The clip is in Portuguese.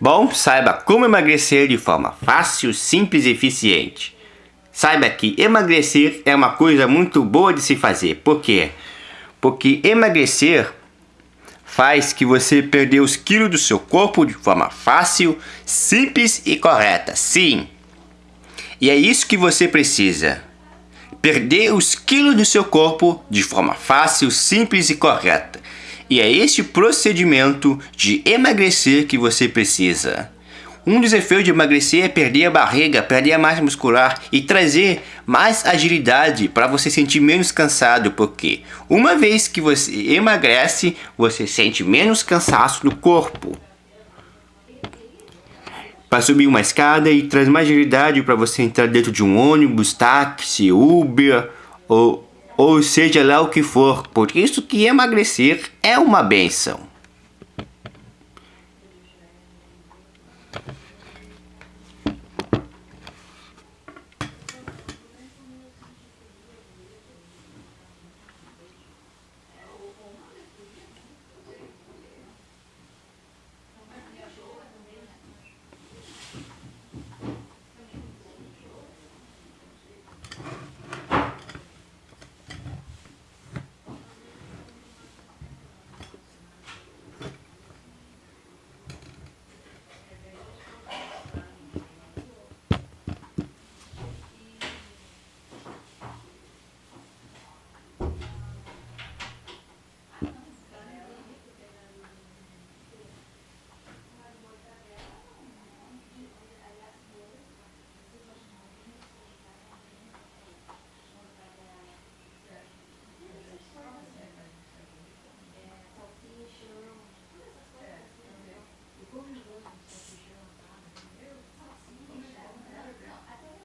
Bom, saiba como emagrecer de forma fácil, simples e eficiente. Saiba que emagrecer é uma coisa muito boa de se fazer. Por quê? Porque emagrecer faz que você perder os quilos do seu corpo de forma fácil, simples e correta. Sim. E é isso que você precisa. Perder os quilos do seu corpo de forma fácil, simples e correta. E é este procedimento de emagrecer que você precisa. Um dos efeitos de emagrecer é perder a barriga, perder a massa muscular e trazer mais agilidade para você sentir menos cansado, porque uma vez que você emagrece, você sente menos cansaço no corpo. Para subir uma escada e traz mais agilidade para você entrar dentro de um ônibus, táxi, Uber ou ou seja lá o que for, por isso que emagrecer é uma benção.